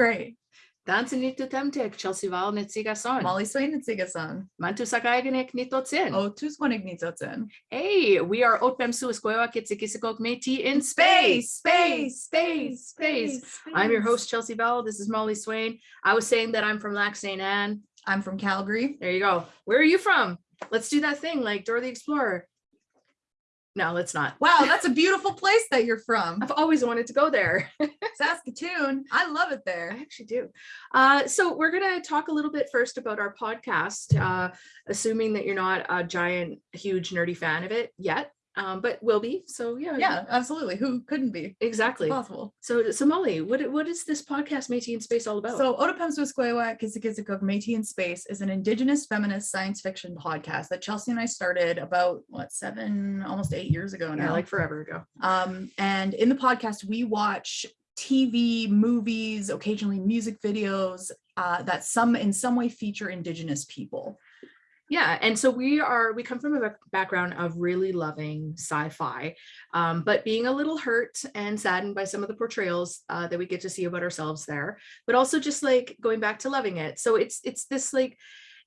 Great. Dansen nito temtek, Chelsea Vowel nitsigason. Molly Swain and Sigasan. Mantu sakaiganek. Oh, two squanig needs Hey, we are Otpem Suasquewa Kitsikisakok Métis in Space, space, space, space. I'm your host, Chelsea Vowel. This is Molly Swain. I was saying that I'm from Lac St. Anne. I'm from Calgary. There you go. Where are you from? Let's do that thing like Dora the Explorer. No, let's not. Wow, that's a beautiful place that you're from. I've always wanted to go there. Saskatoon. I love it there. I actually do. Uh, so we're going to talk a little bit first about our podcast, uh, assuming that you're not a giant, huge, nerdy fan of it yet, um, but will be. So yeah, Yeah, absolutely. Who couldn't be? exactly. Possible. So, so Molly, what what is this podcast Métis in Space all about? So Otapemswisquewa Kisikizikuk Métis in Space is an indigenous feminist science fiction podcast that Chelsea and I started about what seven, almost eight years ago yeah, now. like forever ago. Um, and in the podcast, we watch TV, movies, occasionally music videos uh, that some in some way feature indigenous people. Yeah, and so we are we come from a background of really loving sci-fi, um, but being a little hurt and saddened by some of the portrayals uh, that we get to see about ourselves there, but also just like going back to loving it. So it's it's this like,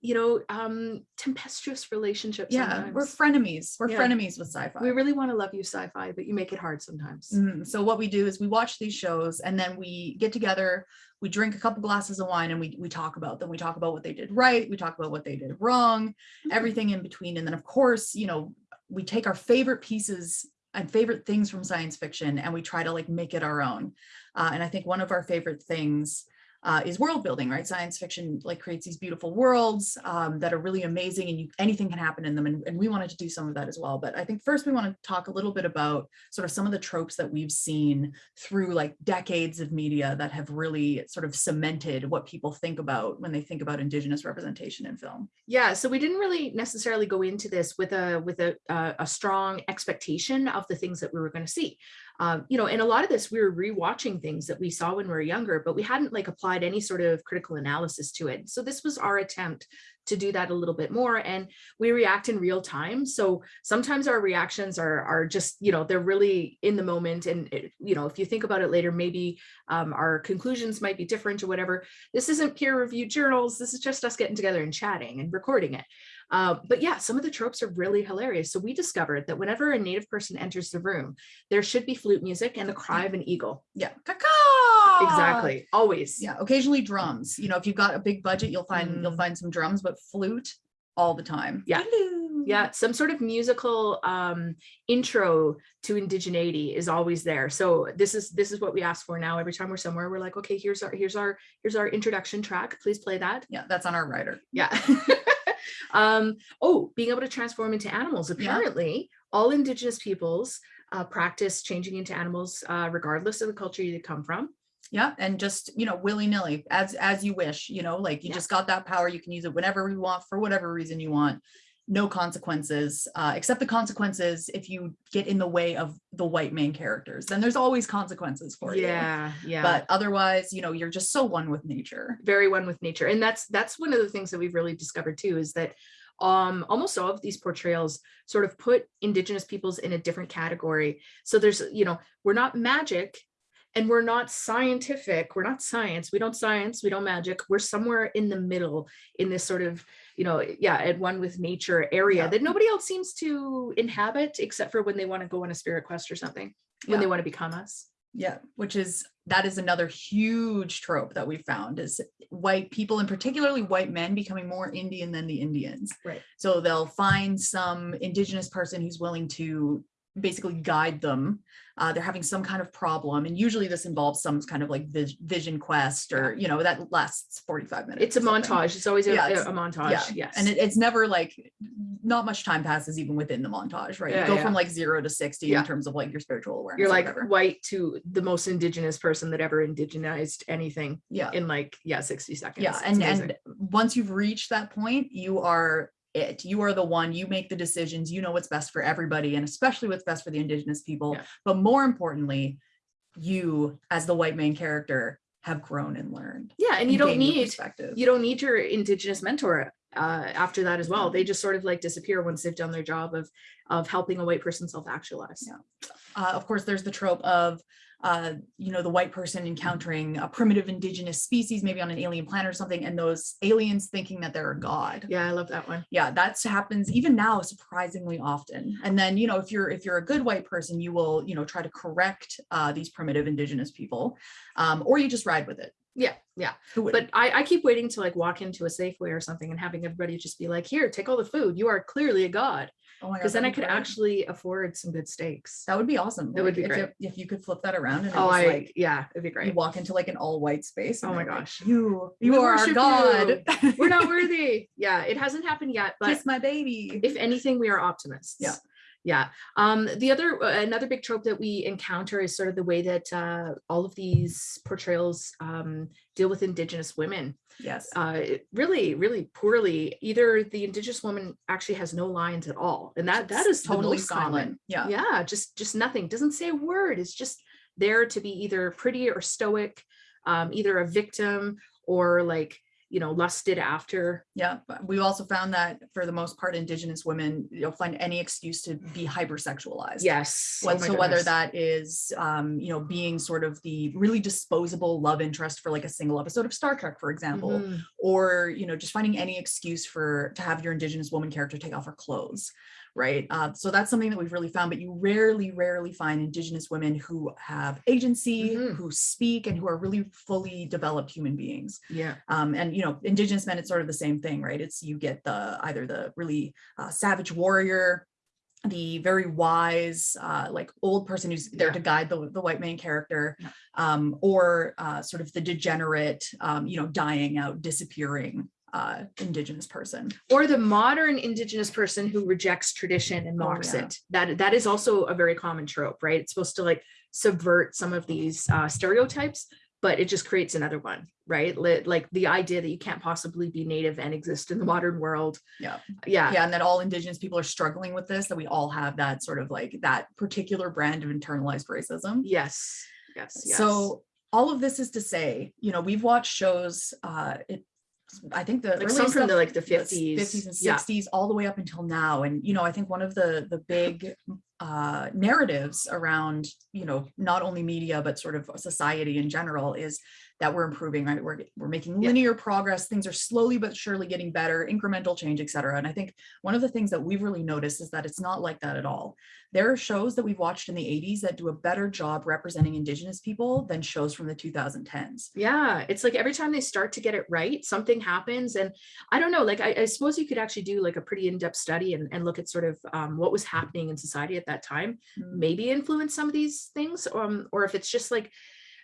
you know, um, tempestuous relationship. Yeah, we're frenemies. We're Yeah. frenemies with sci-fi. we really want to love you sci-fi, but you make it hard sometimes. Mhm. So what we do is we watch these shows and then we get together, we drink a couple glasses of wine and we we talk about them. We talk about what they did right, we talk about what they did wrong, Mhm. everything in between. And then of course, you know, we take our favorite pieces and favorite things from science fiction and we try to like make it our own. Uh, and I think one of our favorite things uh, is world building, right? Science fiction like creates these beautiful worlds um, that are really amazing and you, anything can happen in them. And, and we wanted to do some of that as well. But I think first we want to talk a little bit about sort of some of the tropes that we've seen through like decades of media that have really sort of cemented what people think about when they think about indigenous representation in film. Yeah, so we didn't really necessarily go into this with a with a uh, a strong expectation of the things that we were going to see. Um, you know, and a lot of this we were rewatching things that we saw when we were younger, but we hadn't like applied any sort of critical analysis to it. So this was our attempt to do that a little bit more, and we react in real time. So sometimes our reactions are are just you know they're really in the moment, and it, you know if you think about it later, maybe um, our conclusions might be different or whatever. This isn't peer reviewed journals. This is just us getting together and chatting and recording it. Uh, but yeah, some of the tropes are really hilarious. So we discovered that whenever a native person enters the room, there should be flute music and the cry of an eagle. Yeah. Caca! Exactly. Always. Yeah. Occasionally drums. You know, if you've got a big budget, you'll find you'll Mm. find some drums, but flute all the time. Yeah. Hello. Yeah. Some sort of musical um, intro to indigeneity is always there. So this is this is what we ask for now. Every time we're somewhere, we're like, okay, here's our here's our here's our introduction track. Please play that. Yeah, that's on our writer. Yeah. um, oh, being able to transform into animals. Apparently, all indigenous peoples uh, practice changing into animals uh, regardless of the culture you come from. Yeah, and just you know, willy nilly, as as you wish. You know, like you Yeah. just got that power. You can use it whenever you want for whatever reason you want. No consequences, uh, except the consequences if you get in the way of the white main characters. Then there's always consequences for you. Yeah, yeah. But otherwise, you know, you're just so one with nature. very one with nature and that's that's one of the things that we've really discovered too is that um almost all of these portrayals sort of put indigenous peoples in a different category so there's you know we're not magic and we're not scientific we're not science we don't science we don't magic we're somewhere in the middle in this sort of you know yeah at one with nature area Yeah. that nobody else seems to inhabit except for when they want to go on a spirit quest or something when they want to become us Yeah, which is that is another huge trope that we found is white people and particularly white men becoming more Indian than the Indians. Right. So they'll find some indigenous person who's willing to basically guide them. Uh, they're having some kind of problem, and usually this involves some kind of like vis- vision quest, or you know that lasts forty five minutes. it's a montage it's always a, Yeah, it's- a montage Yeah, yes and it, it's never like not much time passes even within the montage, right? Yeah, you go yeah. from like zero to sixty Yeah. in terms of like your spiritual awareness. you're like white to the most indigenous person that ever indigenized anything yeah, in like yeah 60 seconds Yeah, It's and amazing. and once you've reached that point, you are it. You are the one. You make the decisions. You know what's best for everybody, and especially what's best for the indigenous people. Yeah. But more importantly, you as the white main character have grown and learned. yeah and you don't need perspective. you don't need your indigenous mentor uh after that as well they just sort of like disappear once they've done their job of of helping a white person self-actualize Yeah. uh, of course, there's the trope of uh, you know, the white person encountering a primitive indigenous species, maybe on an alien planet or something, and those aliens thinking that they're a god. Yeah, I love that one. Yeah, that happens even now surprisingly often. And then, you know, if you're if you're a good white person, you will, you know, try to correct uh, these primitive indigenous people, um, or you just ride with it. Yeah, yeah. But I, I keep waiting to like walk into a Safeway or something and having everybody just be like, here, take all the food. You are clearly a god. oh Because then I could great. actually afford some good steaks. that would be awesome. That would be if great. it- If you could flip that around and it Oh, was I, like yeah, it'd be you great. walk into like an all white space. Oh my they're like, gosh. you We you are our god. We're not worthy. Yeah, it hasn't happened yet, but Kiss my baby. if anything, we are optimists. Yeah. Yeah. Um, the other, uh, another big trope that we encounter is sort of the way that uh, all of these portrayals um, deal with Indigenous women. yes. Uh, really, really poorly. Either the Indigenous woman actually has no lines at all, and that that is totally totally common. Yeah. Yeah, just just nothing. Doesn't say a word. It's just there to be either pretty or stoic, um, either a victim or like you know lusted after. Yeah, we also found that for the most part, Indigenous women, you'll find any excuse to be hypersexualized. Yes. Oh What- my so whether that is, um, you know, being sort of the really disposable love interest for like a single episode of Star Trek, for example, Mhm. or you know, just finding any excuse for to have your Indigenous woman character take off her clothes, right? Uh, so that's something that we've really found. But you rarely, rarely find Indigenous women who have agency, Mhm. who speak, and who are really fully developed human beings Yeah. um, and you know indigenous men it's sort of the same thing right it's you get the either the really uh, savage warrior the very wise uh, like old person who's there Yeah. to guide the, the white main character Yeah. um, or uh, sort of the degenerate um, you know dying out disappearing uh, indigenous person. Or the modern indigenous person who rejects tradition and Oh, mocks yeah. it. That that is also a very common trope right? It's supposed to like subvert some of these uh, stereotypes but it just creates another one right? Like the idea that you can't possibly be native and exist in the modern world. Yeah. yeah. Yeah and that all indigenous people are struggling with this that we all have that sort of like that particular brand of internalized racism. Yes. Yes yes. So all of this is to say, you know, we've watched shows, uh, I think the Like some from the, like, the s- 50s. 50s and Yeah. 60s, all the way up until now. And, you know, I think one of the, the big uh, narratives around, you know, not only media, but sort of society in general is that we're improving, right? We're, we're making Yeah. linear progress. Things are slowly but surely getting better, incremental change, et cetera. And I think one of the things that we've really noticed is that it's not like that at all. There are shows that we've watched in the 80s that do a better job representing Indigenous people than shows from the 2010s. yeah it's like every time they start to get it right something happens and i don't know like i, I suppose you could actually do like a pretty in-depth study and, and look at sort of um, what was happening in society at that time Mm. maybe influence some of these things um, or if it's just like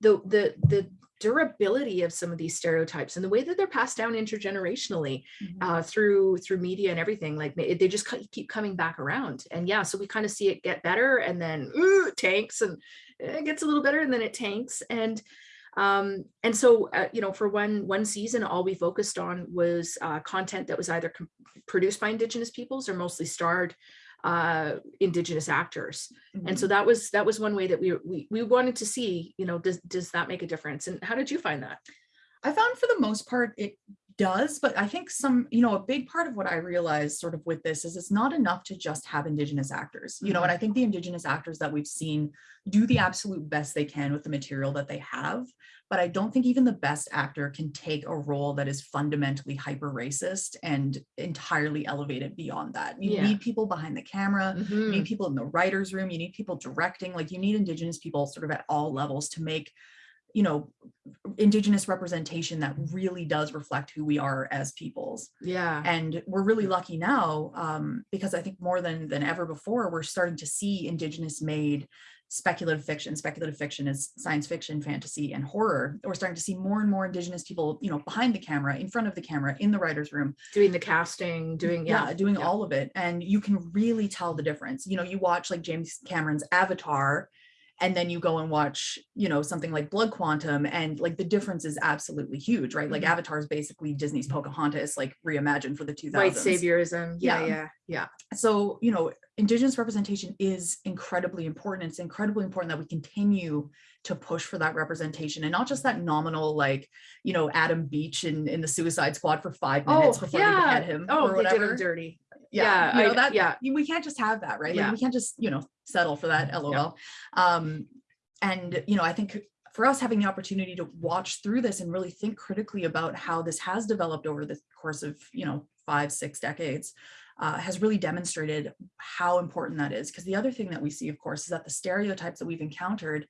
the the the durability of some of these stereotypes and the way that they're passed down intergenerationally Mhm. uh, through through media and everything like they just keep coming back around and yeah so we kind of see it get better and then ooh, tanks and it gets a little better and then it tanks and um and so uh, you know for one one season all we focused on was uh, content that was either produced by indigenous peoples or mostly starred uh indigenous actors. And so that was that was one way that we we, we wanted to see you know does does that make a difference? And how did you find that? I found for the most part it does, but I think some, you know, a big part of what I realized sort of with this is it's not enough to just have Indigenous actors, you know, and I think the Indigenous actors that we've seen do the absolute best they can with the material that they have. But I don't think even the best actor can take a role that is fundamentally hyper racist and entirely elevated beyond that. You Yeah. need people behind the camera, you Mhm. need people in the writer's room, you need people directing, like you need Indigenous people sort of at all levels to make you know indigenous representation that really does reflect who we are as peoples. Yeah. And we're really lucky now um, because i think more than than ever before we're starting to see indigenous made speculative fiction. Speculative fiction is science fiction fantasy and horror. We're starting to see more and more indigenous people you know behind the camera in front of the camera in the writer's room. Doing the casting doing yeah, yeah, doing yeah. all of it. And you can really tell the difference. You know you watch like james cameron's avatar and then you go and watch you know something like blood quantum and like the difference is absolutely huge right? Like Mhm. avatar is basically disney's pocahontas like reimagined for the 2000s white saviorism. Yeah Yeah. yeah yeah. So you know indigenous representation is incredibly important. It's incredibly important that we continue to push for that representation and not just that nominal like you know adam beach in in the suicide squad for five minutes oh before they yeah. behead him oh or they did whatever. him dirty yeah, Yeah, you know I- that yeah. we can't just have that right Yeah. we can't just you know settle for that lol um and, you know, I think for us having the opportunity to watch through this and really think critically about how this has developed over the course of, you know, five, six decades, uh, has really demonstrated how important that is. Because the other thing that we see, of course, is that the stereotypes that we've encountered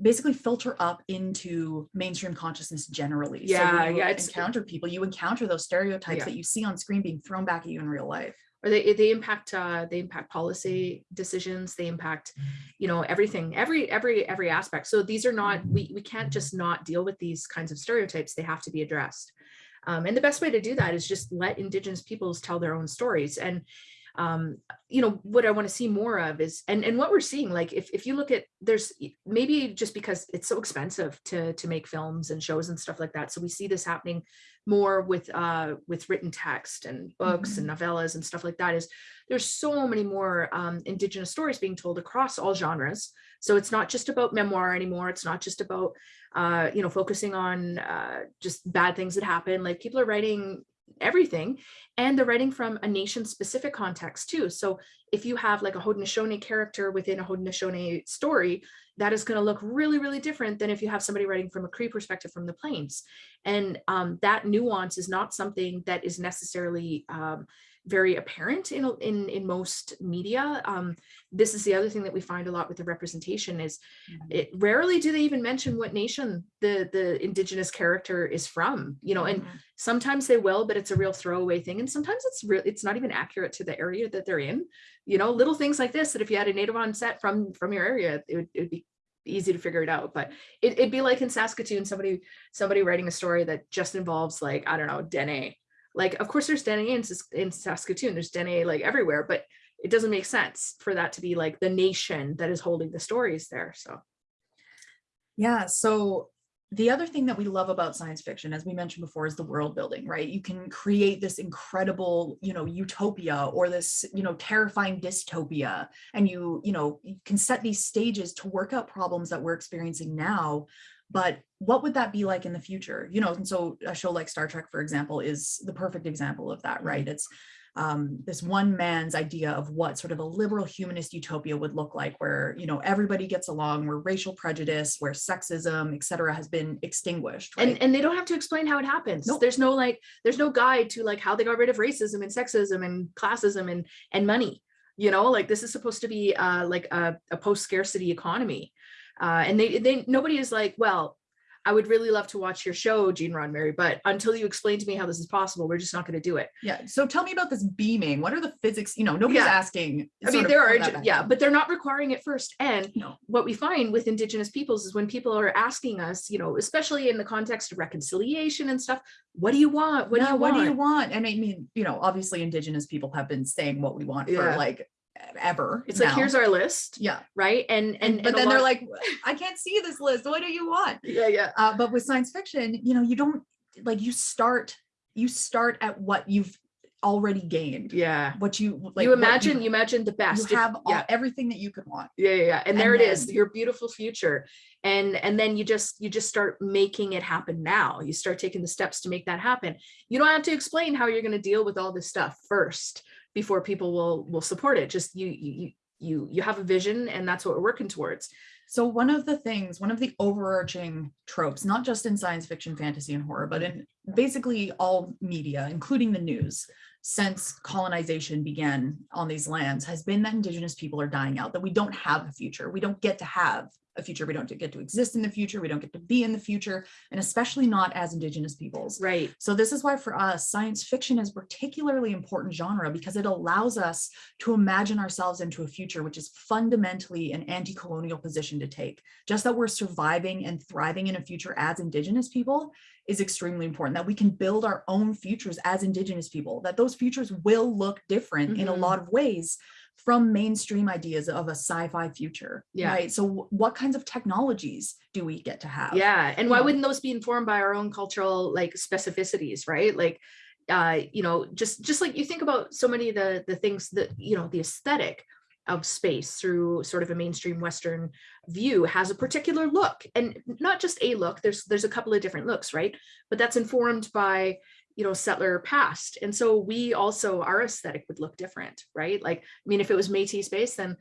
basically filter up into mainstream consciousness generally. Yeah, so you yeah, it's- encounter people, you encounter those stereotypes Yeah. that you see on screen being thrown back at you in real life. Or they they impact uh they impact policy decisions they impact you know everything every every every aspect. So these are not we we can't just not deal with these kinds of stereotypes. They have to be addressed. Um, and the best way to do that is just let indigenous peoples tell their own stories. And um, you know what i want to see more of is and and what we're seeing like if, if you look at there's maybe just because it's so expensive to to make films and shows and stuff like that so we see this happening more with uh with written text and books and novellas and stuff like that is there's so many more um, indigenous stories being told across all genres. So it's not just about memoir anymore it's not just about uh you know focusing on uh just bad things that happen like people are writing everything and they're writing from a nation specific context too. So if you have like a Haudenosaunee character within a Haudenosaunee story that is going to look really really different than if you have somebody writing from a Cree perspective from the plains. And um, that nuance is not something that is necessarily um, very apparent in, in in most media. Um, this is the other thing that we find a lot with the representation is it rarely do they even mention what nation the the indigenous character is from you know and Mhm. sometimes they will but it's a real throwaway thing. And sometimes it's real it's not even accurate to the area that they're in. You know little things like this that if you had a native on set from from your area it would, it would be easy to figure it out. But it, it'd be like in saskatoon somebody somebody writing a story that just involves like i don't know dene like of course there's dene in, in saskatoon there's dene like everywhere but it doesn't make sense for that to be like the nation that is holding the stories there so Yeah, so the other thing that we love about science fiction, as we mentioned before, is the world building, right? You can create this incredible, you know, utopia or this, you know, terrifying dystopia. And you, you know, you can set these stages to work out problems that we're experiencing now. But what would that be like in the future? You know, and so a show like Star Trek, for example, is the perfect example of that, right? It's um, this one man's idea of what sort of a liberal humanist utopia would look like, where you know everybody gets along, where racial prejudice, where sexism, et cetera, has been extinguished. Right? and and they don't have to explain how it happens Nope. there's no like there's no guide to like how they got rid of racism and sexism and classism and and money you know like this is supposed to be uh like a, a post scarcity economy uh and they they nobody is like well I would really love to watch your show, Gene Roddenberry, but until you explain to me how this is possible, we're just not going to do it. yeah. So tell me about this beaming. What are the physics? You know, nobody's Yeah. asking. I mean, there are, yeah, but they're not requiring it first. And No. what we find with Indigenous peoples is when people are asking us, you know, especially in the context of reconciliation and stuff, what do you want? What Yeah, do you what want? do you want? And I mean, you know, obviously indigenous people have been saying what we want Yeah. for like ever. It's like, here's our list, yeah. right? And, and, but and then they're like, I can't see this list. What do you want? yeah, yeah. Uh, but with science fiction, you know, you don't like you start, you start at what you've already gained. Yeah. What you like you imagine, you, imagine the you best. if- have all, yeah. everything that you could want. yeah yeah yeah and and there it is then- your beautiful future and and then you just you just start making it happen now you start taking the steps to make that happen you don't have to explain how you're going to deal with all this stuff first before people will will support it just you you you you have a vision and that's what we're working towards So one of the things, one of the overarching tropes, not just in science fiction, fantasy, and horror, but in basically all media, including the news, since colonization began on these lands, has been that indigenous people are dying out, that we don't have a future. We don't get to have a future. We don't get to exist in the future. We don't get to be in the future, and especially not as indigenous peoples. right So this is why for us, science fiction is a particularly important genre because it allows us to imagine ourselves into a future which is fundamentally an anti-colonial position to take. Just that we're surviving and thriving in a future as indigenous people is extremely important, that we can build our own futures as indigenous people, that those futures will look different in a Mhm. lot of ways from mainstream ideas of a sci-fi future, Yeah. right? So what kinds of technologies do we get to have? yeah and why wouldn't those be informed by our own cultural like specificities right like uh you know just just like you think about so many of the the things that you know the aesthetic of space through sort of a mainstream western view has a particular look and not just a look there's there's a couple of different looks right but that's informed by you know settler past and so we also our aesthetic would look different right like i mean if it was metis space then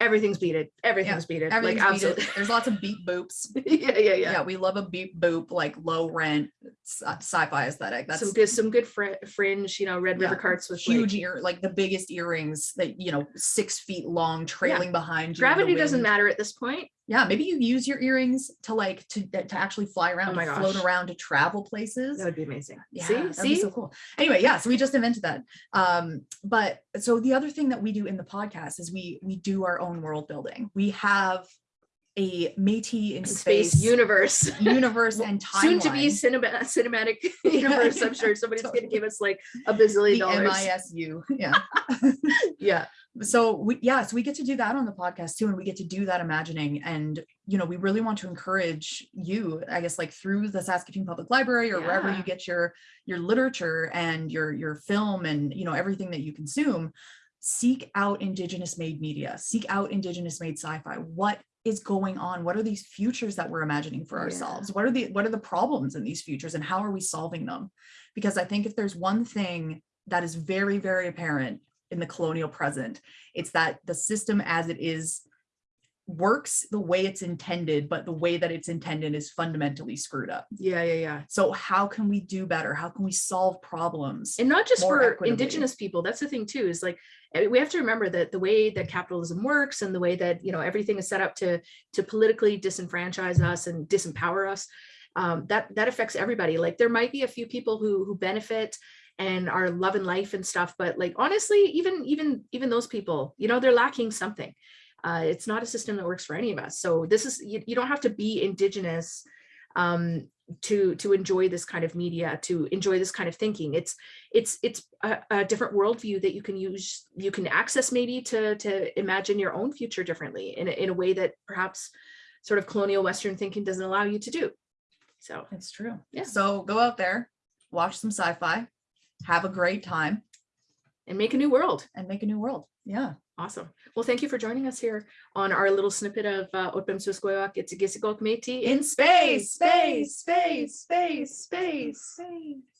everything's beaded. Everything's beaded. Like Everything's beaded. absolutely. There's lots of beat boops. yeah, yeah, yeah. Yeah, we love a beat boop, like low rent sci- uh, sci-fi aesthetic. That's some good, some good fr- fringe. You know, Red River Yeah, carts with huge Like, ear, like the biggest earrings that, you know, six feet long, trailing behind you. gravity doesn't matter at this point. Yeah, maybe you use your earrings to like, to, to actually fly around, Oh my float around, to travel places. That would be amazing. Yeah, see, that'd be see, so cool. Anyway, yeah, so we just invented that. Um, but so the other thing that we do in the podcast is we we do our own world building. We have a Métis in space, space, universe. universe and timeline. Soon to be cinema, cinematic universe. I'm sure somebody's going to give us like a bazillion the dollars. MISU. Yeah. Yeah, so we yeah, so we get to do that on the podcast too, and we get to do that imagining. And you know, we really want to encourage you, I guess, like through the Saskatoon Public Library or wherever you get your your literature and your your film and you know everything that you consume. Seek out Indigenous made media. Seek out Indigenous made sci-fi. What is going on? What are these futures that we're imagining for Yeah. ourselves? What are the what are the problems in these futures, and how are we solving them? Because I think if there's one thing that is very very apparent in the colonial present it's that the system as it is works the way it's intended, but the way that it's intended is fundamentally screwed up. yeah, yeah, yeah. So how can we do better? How can we solve problems? and not just for equitably. indigenous people that's the thing too is like eh, we have to remember that the way that capitalism works and the way that you know everything is set up to to politically disenfranchise us and disempower us um, that that affects everybody like there might be a few people who who benefit and are loving life and stuff but like honestly even even even those people you know they're lacking something uh, it's not a system that works for any of us so this is you, you don't have to be indigenous um, to to enjoy this kind of media to enjoy this kind of thinking it's it's it's a, a different worldview that you can use you can access maybe to to imagine your own future differently in a, in a way that perhaps sort of colonial western thinking doesn't allow you to do so It's true. Yeah. So go out there, watch some sci-fi, have a great time, and make a new world and make a new world. Yeah. Awesome well thank you for joining us here on our little snippet of uh, it's a Métis In space, space, space, space, space, space.